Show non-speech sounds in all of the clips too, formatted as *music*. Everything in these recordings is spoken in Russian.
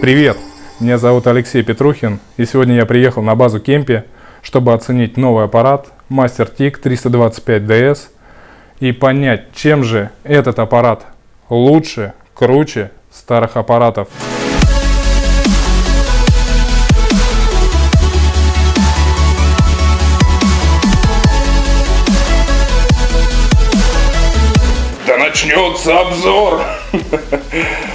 Привет! Меня зовут Алексей Петрухин, и сегодня я приехал на базу Кемпи, чтобы оценить новый аппарат Master TIC 325DS и понять, чем же этот аппарат лучше, круче старых аппаратов. Да начнется обзор! *laughs*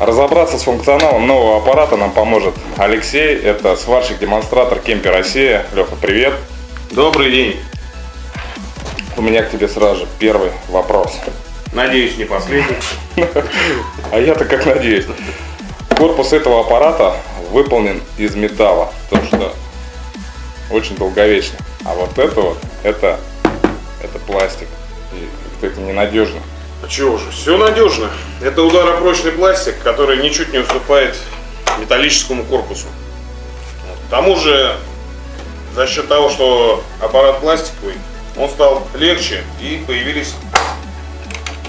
Разобраться с функционалом нового аппарата нам поможет Алексей. Это сварщик-демонстратор Кемпи Россия. Леха, привет. Добрый день. У меня к тебе сразу же первый вопрос. Надеюсь, не последний. *laughs* А я-то как надеюсь. Корпус этого аппарата выполнен из металла, то что очень долговечно. А вот это вот, это, это пластик. И как-то это ненадежно. Чего же, все надежно. Это ударопрочный пластик, который ничуть не уступает металлическому корпусу. К тому же, за счет того, что аппарат пластиковый, он стал легче и появились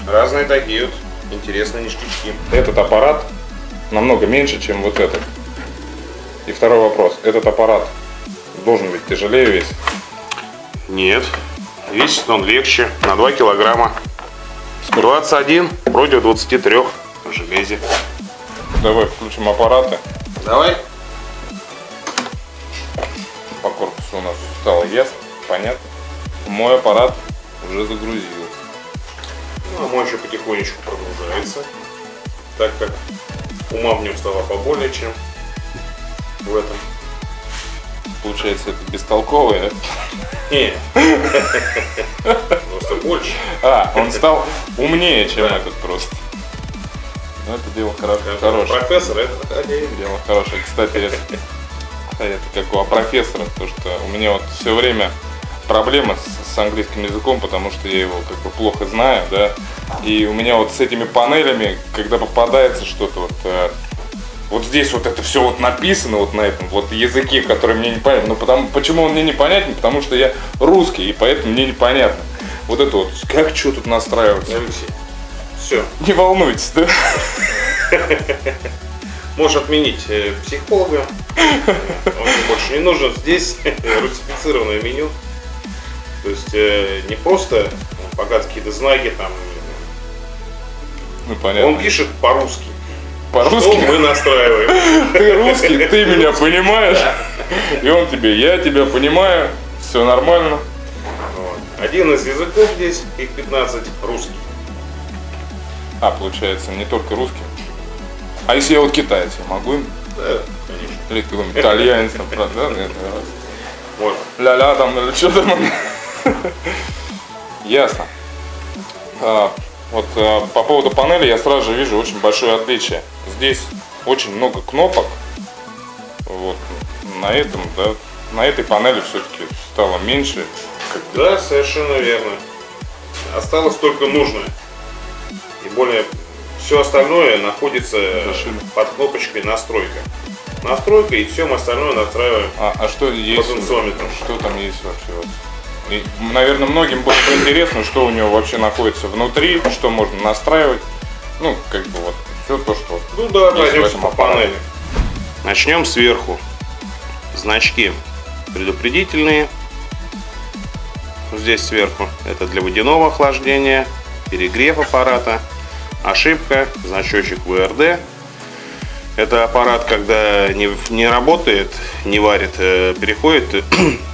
разные такие вот интересные ништячки. Этот аппарат намного меньше, чем вот этот. И второй вопрос. Этот аппарат должен быть тяжелее весить? Нет, весит он легче на 2 килограмма. 21 против 23 в железе. Давай включим аппараты. Давай. По корпусу у нас стало ясно, понятно. Мой аппарат уже загрузился. Ну, а мой еще потихонечку прогружается, так как ума в нем стало поболее, чем в этом. Получается, это бестолковый, да? *laughs* Не. Просто больше. А, он стал умнее, чем да. этот просто. Ну, это дело хоро хорошее. Профессор, это один. Дело хорошее. Кстати, это, это как у профессора, то что у меня вот все время проблема с, с английским языком, потому что я его как бы плохо знаю, да. И у меня вот с этими панелями, когда попадается что-то вот э, вот здесь вот это все вот написано вот на этом вот языке, который мне непонятно. Ну потому, почему он мне непонятен? Потому что я русский, и поэтому мне непонятно. Вот это вот, как что тут настраиваться? Алексей, все. Не волнуйтесь, да? *laughs* Можешь отменить э, психолога. Он больше не нужен. Здесь *laughs* русифицированное меню. То есть э, не просто показывать какие-то знаки там. Ну, понятно. Он пишет по-русски по-русски. Мы настраиваем? *laughs* Ты русский, ты меня понимаешь. И он тебе, я тебя понимаю, все нормально. Один из языков здесь, их 15, русский. А, получается, не только русский. А если я вот китаец, я могу им? Да, конечно. Или какой-нибудь итальянец, там, да? Нет, Можно. Ля-ля там, или что там. Ясно. А, вот э, по поводу панели я сразу же вижу очень большое отличие. Здесь очень много кнопок. Вот на этом, да, на этой панели все-таки стало меньше. Да, совершенно верно. Осталось только нужное. И более все остальное находится Зашили. под кнопочкой настройка. Настройка и все остальное настраиваем. А, а что есть? Что там есть вообще? И, наверное, многим будет интересно, что у него вообще находится внутри, что можно настраивать. Ну, как бы вот все то, что Ну да, пройдемся по панели. Начнем сверху. Значки предупредительные. Здесь сверху. Это для водяного охлаждения, перегрев аппарата. Ошибка, значочек ВРД. Это аппарат, когда не, не работает, не варит, э, переходит *clears throat*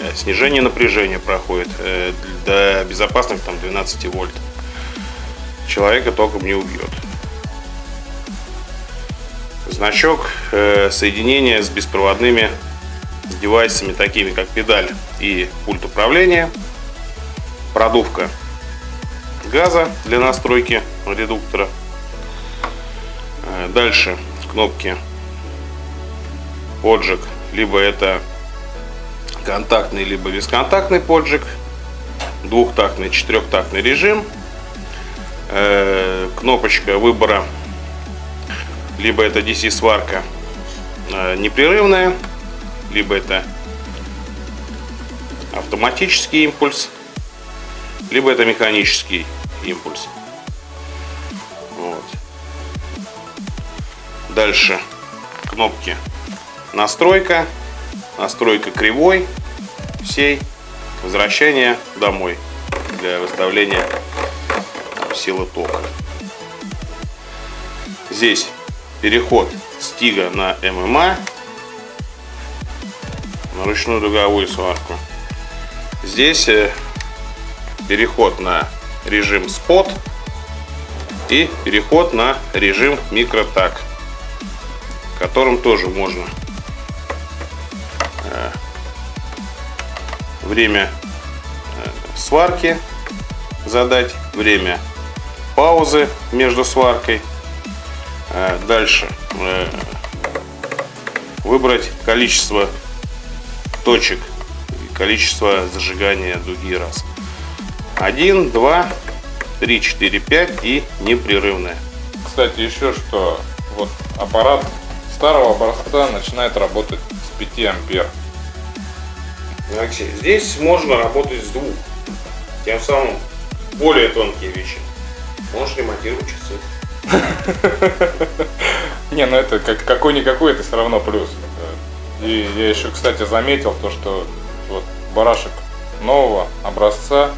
Э, снижение напряжения проходит э, до безопасных там 12 вольт. Человека током не убьет. Значок э, соединения с беспроводными девайсами, такими как педаль и пульт управления. Продувка газа для настройки редуктора. Дальше кнопки поджиг, либо это контактный либо бесконтактный поджиг, двухтактный, четырехтактный режим, э, кнопочка выбора, либо это DC сварка э, непрерывная, либо это автоматический импульс, либо это механический импульс. Вот. Дальше кнопки настройка, настройка кривой всей, возвращение домой для выставления силы тока. Здесь переход стига на ММА, на ручную дуговую сварку. Здесь э, переход на режим спот и переход на режим микротак которым тоже можно э, время э, сварки задать, время паузы между сваркой. Э, дальше выбрать количество точек, количество зажигания дуги раз. 1, 2, 3, 4, 5 и непрерывное. Кстати, еще что, вот аппарат старого образца начинает работать с 5 ампер. Алексей, здесь можно работать с двух. Тем самым более тонкие вещи. Можешь ремонтировать часы. *laughs* Не, ну это как какой-никакой, это все равно плюс. И я еще, кстати, заметил то, что вот барашек нового образца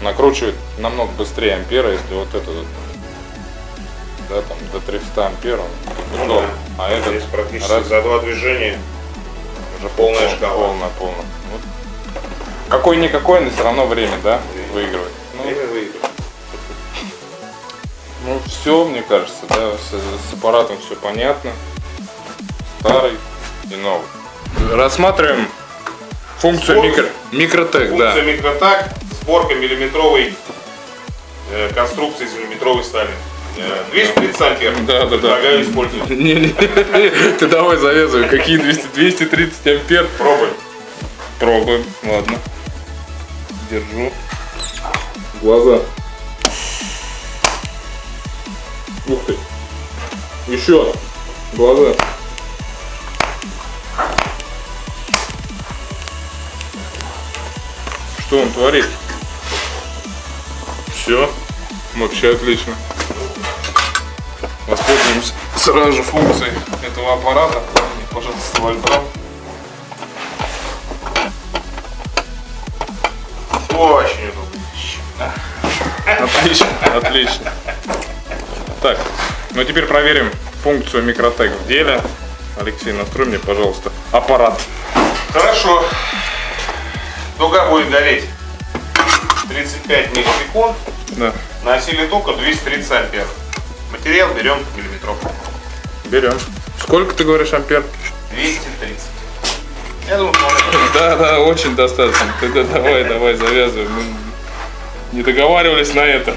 накручивает намного быстрее ампера, если вот этот да, там до 300 ампер он ну, да. а этот Здесь практически раз... за два движения уже полная пол, шкала. Полная, полная. Вот. Какой-никакой, но все равно время, да, выигрывает. Ну, время выигрывает. Ну, все, мне кажется, да, с, с аппаратом все понятно. Старый и новый. Рассматриваем функцию Сбор... микро... микротек, функция да. Функция микротак, сборка миллиметровой э, конструкции из миллиметровой стали. 230 ампер. Да, да, да. использовать. *laughs* Не, не, *laughs* ты давай завязывай. Какие 200, 230 ампер? Пробуем. Пробуем, ладно. Держу. Глаза. Ух ты. Еще. Глаза. Что он творит? Все. Вообще отлично. Воспользуемся сразу же функцией этого аппарата. Пожалуйста, вольфрам. Очень удобно. Отлично, отлично. Так, ну теперь проверим функцию микротек в деле. Алексей, настрой мне, пожалуйста, аппарат. Хорошо. Дуга будет гореть 35 миллисекунд. Да. На силе тока 230 ампер. Материал берем миллиметров. Берем. Сколько ты говоришь ампер? 230. Я думаю, Да, да, очень достаточно. Тогда давай, давай, завязывай. Мы не договаривались на это.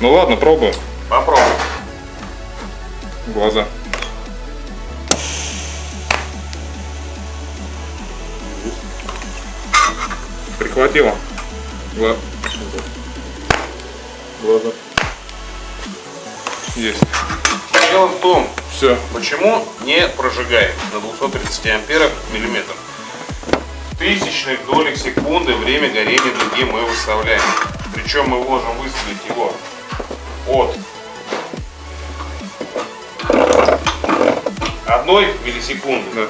Ну ладно, пробуем. Попробуем. Глаза. Прихватило. Глаза. Глаза. Есть. Дело в том, Все. почему не прожигаем на 230 амперах миллиметр. Тысячных долях секунды время горения дуги мы выставляем. Причем мы можем выставить его от одной миллисекунды да.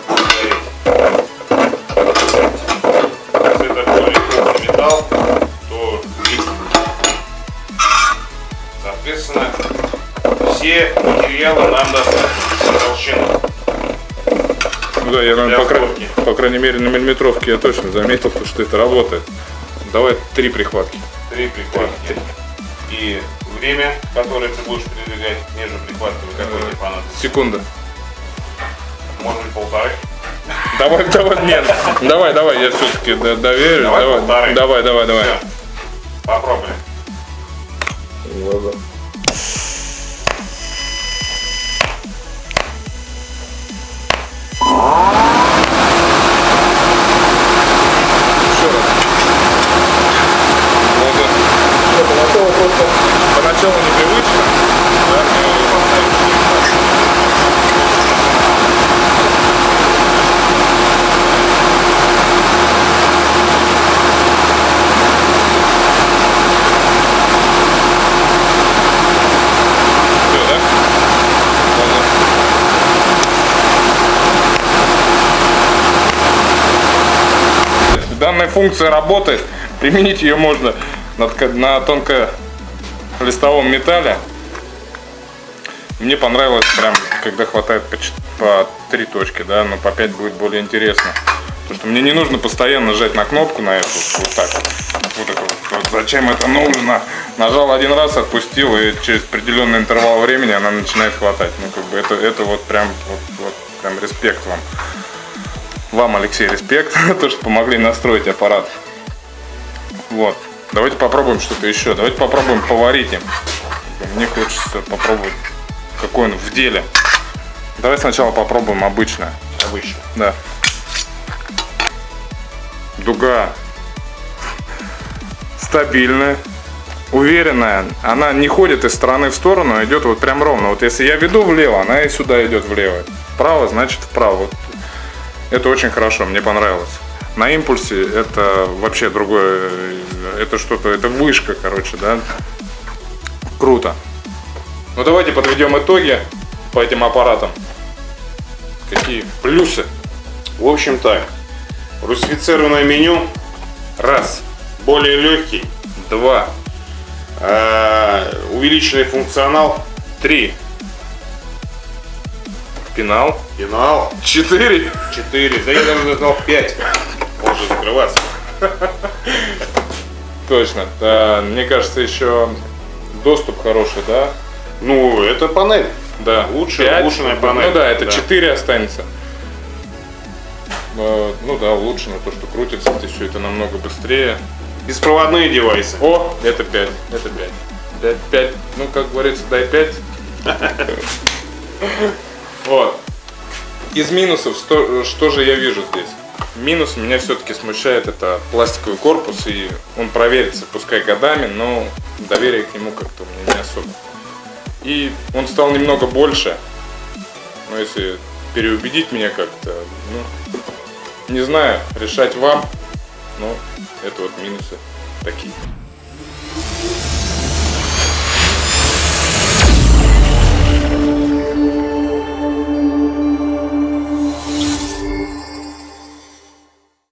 Все материалы нам достаточно толщины. Ну да, я, наверное, по, край... по крайней мере на миллиметровке я точно заметил, что это работает. Давай три прихватки. Три прихватки. И время, которое ты будешь передвигать между прихватками, какое тебе понадобится? Секунда. Может быть полторы? Давай, давай, нет, давай, давай, я все-таки доверю. Давай, давай, полторы. давай, давай, давай. Все. Попробуем. Глаза. Функция работает. Применить ее можно на, на тонколистовом металле. Мне понравилось прям, когда хватает по, по три точки, да, но по пять будет более интересно. Потому что мне не нужно постоянно нажать на кнопку на эту, вот так вот. Это вот. Вот зачем это нужно? Нажал один раз, отпустил, и через определенный интервал времени она начинает хватать. Ну, как бы это, это вот прям, вот, вот прям респект вам. Вам, Алексей, респект, *laughs* то, что помогли настроить аппарат. Вот. Давайте попробуем что-то еще. Давайте попробуем поварить им. Мне хочется попробовать, какой он в деле. Давай сначала попробуем обычное. Обычно. Да. Дуга стабильная, уверенная. Она не ходит из стороны в сторону, а идет вот прям ровно. Вот если я веду влево, она и сюда идет влево. Вправо, значит вправо. Это очень хорошо, мне понравилось. На импульсе это вообще другое, это что-то, это вышка, короче, да. Круто. Ну давайте подведем итоги по этим аппаратам. Какие плюсы? В общем так, русифицированное меню, Раз, более легкий, два, э, увеличенный функционал, три. Пенал. пенал, Четыре. 4, да я даже дал 5. Может закрываться. Точно. Да, мне кажется, еще доступ хороший, да? Ну, это панель. Да. Лучше Пять. улучшенная панель. Ну да, это Да. 4 останется. Э, Ну да, улучшено то, что крутится, все это намного быстрее. Беспроводные девайсы. О, это 5, это 5. 5, 5, ну как говорится, дай 5. *laughs* Вот. Из минусов, что, что же я вижу здесь? Минус меня все-таки смущает это пластиковый корпус, и он проверится, пускай годами, но доверие к нему как-то у меня не особо. И он стал немного больше, но если переубедить меня как-то, ну, не знаю, решать вам, но это вот минусы такие.